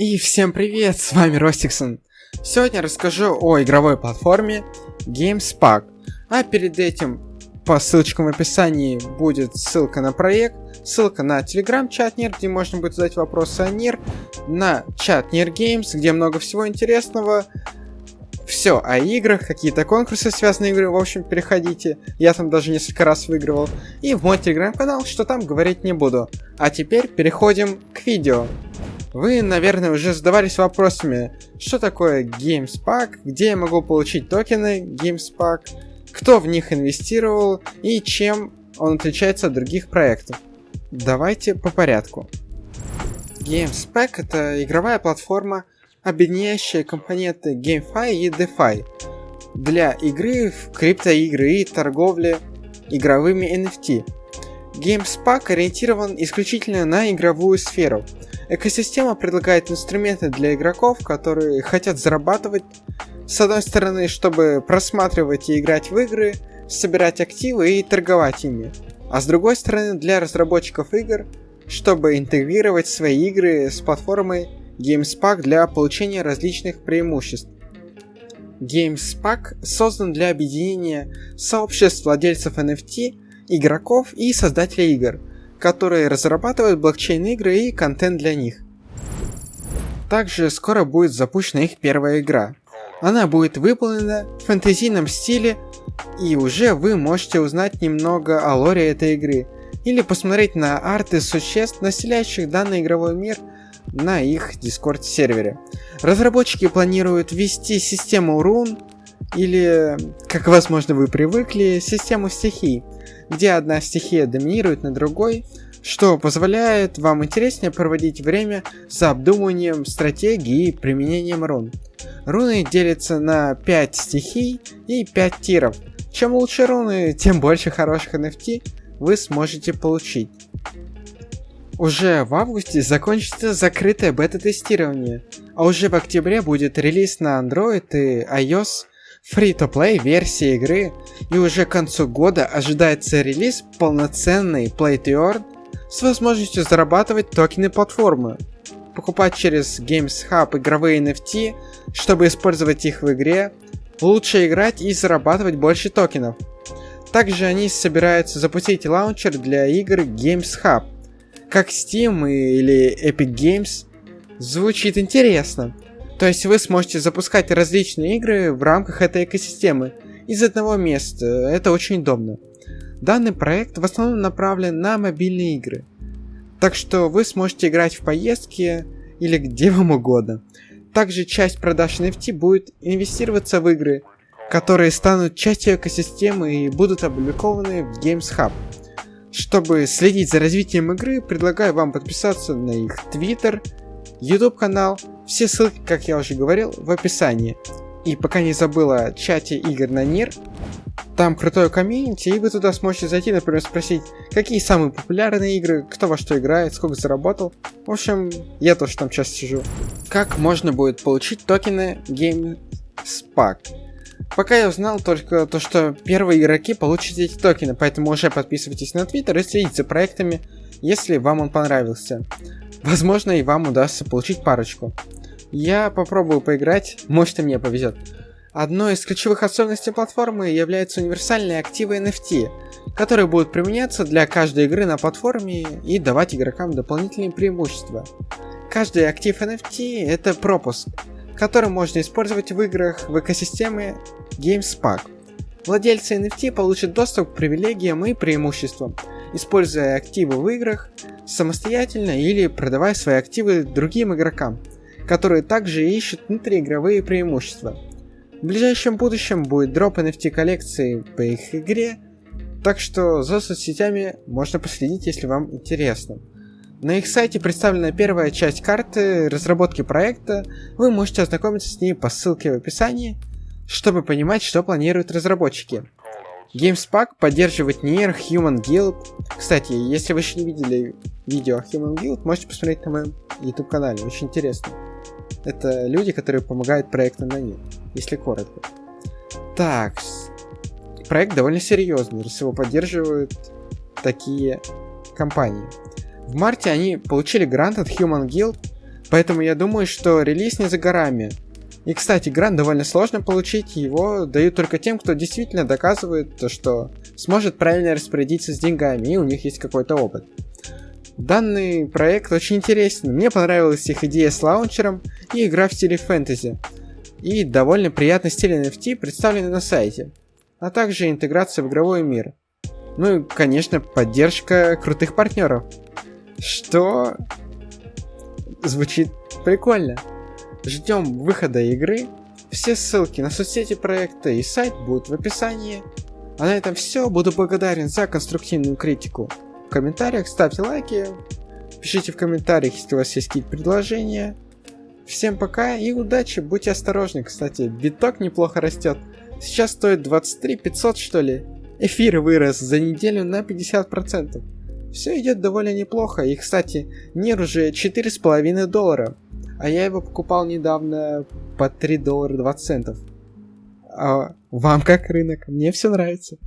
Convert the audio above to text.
И всем привет, с вами Ростиксон. Сегодня расскажу о игровой платформе GameSpark. А перед этим по ссылочкам в описании будет ссылка на проект, ссылка на телеграм-чат NIR, где можно будет задать вопросы о NIR, на чат NIR Games, где много всего интересного, все о играх, какие-то конкурсы связанные игры, в общем, переходите. Я там даже несколько раз выигрывал. И в мой телеграм-канал, что там говорить не буду. А теперь переходим к видео. Вы, наверное, уже задавались вопросами, что такое GameSpark, где я могу получить токены GameSpark, кто в них инвестировал и чем он отличается от других проектов. Давайте по порядку. GameSpec это игровая платформа, объединяющая компоненты GameFi и DeFi для игры в криптоигры и торговли игровыми NFT. GameSpark ориентирован исключительно на игровую сферу. Экосистема предлагает инструменты для игроков, которые хотят зарабатывать, с одной стороны, чтобы просматривать и играть в игры, собирать активы и торговать ими, а с другой стороны для разработчиков игр, чтобы интегрировать свои игры с платформой GameSpark для получения различных преимуществ. GameSpark создан для объединения сообществ владельцев NFT, игроков и создателей игр, которые разрабатывают блокчейн-игры и контент для них. Также скоро будет запущена их первая игра. Она будет выполнена в фэнтезийном стиле, и уже вы можете узнать немного о лоре этой игры, или посмотреть на арты существ, населяющих данный игровой мир – на их Discord сервере. Разработчики планируют ввести систему рун или, как возможно вы привыкли, систему стихий, где одна стихия доминирует над другой, что позволяет вам интереснее проводить время за обдумыванием стратегии и применением рун. Руны делятся на 5 стихий и 5 тиров. Чем лучше руны, тем больше хороших NFT вы сможете получить. Уже в августе закончится закрытое бета-тестирование, а уже в октябре будет релиз на Android и iOS free-to-play версии игры, и уже к концу года ожидается релиз полноценный Play to Earn с возможностью зарабатывать токены платформы, покупать через Games Hub игровые NFT, чтобы использовать их в игре, лучше играть и зарабатывать больше токенов. Также они собираются запустить лаунчер для игр Games Hub – как Steam или Epic Games, звучит интересно. То есть вы сможете запускать различные игры в рамках этой экосистемы из одного места. Это очень удобно. Данный проект в основном направлен на мобильные игры. Так что вы сможете играть в поездки или где вам угодно. Также часть продаж NFT будет инвестироваться в игры, которые станут частью экосистемы и будут опубликованы в Games Hub. Чтобы следить за развитием игры, предлагаю вам подписаться на их Twitter, YouTube канал, все ссылки, как я уже говорил, в описании. И пока не забыла чате игр на НИР, там крутое комьюнити, и вы туда сможете зайти, например, спросить, какие самые популярные игры, кто во что играет, сколько заработал. В общем, я тоже там часто сижу. Как можно будет получить токены GameSpark? Пока я узнал только то, что первые игроки получат эти токены, поэтому уже подписывайтесь на Твиттер и следите за проектами, если вам он понравился. Возможно, и вам удастся получить парочку. Я попробую поиграть, может и мне повезет. Одной из ключевых особенностей платформы являются универсальные активы NFT, которые будут применяться для каждой игры на платформе и давать игрокам дополнительные преимущества. Каждый актив NFT это пропуск, который можно использовать в играх в экосистеме GameSpark. Владельцы NFT получат доступ к привилегиям и преимуществам, используя активы в играх самостоятельно или продавая свои активы другим игрокам, которые также ищут внутриигровые преимущества. В ближайшем будущем будет дроп NFT коллекции по их игре, так что за соцсетями можно последить, если вам интересно. На их сайте представлена первая часть карты разработки проекта, вы можете ознакомиться с ней по ссылке в описании, чтобы понимать, что планируют разработчики. GameSpark поддерживает Nier Human Guild. Кстати, если вы еще не видели видео о Human Guild, можете посмотреть на моем YouTube канале, очень интересно. Это люди, которые помогают проекту на Nier, если коротко. Так, проект довольно серьезный, раз его поддерживают такие компании. В марте они получили грант от Human Guild Поэтому я думаю, что релиз не за горами. И, кстати, грант довольно сложно получить, его дают только тем, кто действительно доказывает то, что сможет правильно распорядиться с деньгами, и у них есть какой-то опыт. Данный проект очень интересен, мне понравилась их идея с лаунчером и игра в стиле фэнтези. И довольно приятный стиль NFT представленный на сайте, а также интеграция в игровой мир. Ну и, конечно, поддержка крутых партнеров. Что звучит прикольно. Ждем выхода игры. Все ссылки на соцсети проекта и сайт будут в описании. А на этом все. Буду благодарен за конструктивную критику. В комментариях ставьте лайки. Пишите в комментариях, если у вас есть какие-то предложения. Всем пока и удачи. Будьте осторожны. Кстати, биток неплохо растет. Сейчас стоит 23 500 что ли. Эфир вырос за неделю на 50%. Все идет довольно неплохо. И, кстати, Нир уже 4,5 доллара. А я его покупал недавно по 3 доллара 20 центов. А вам как рынок? Мне все нравится.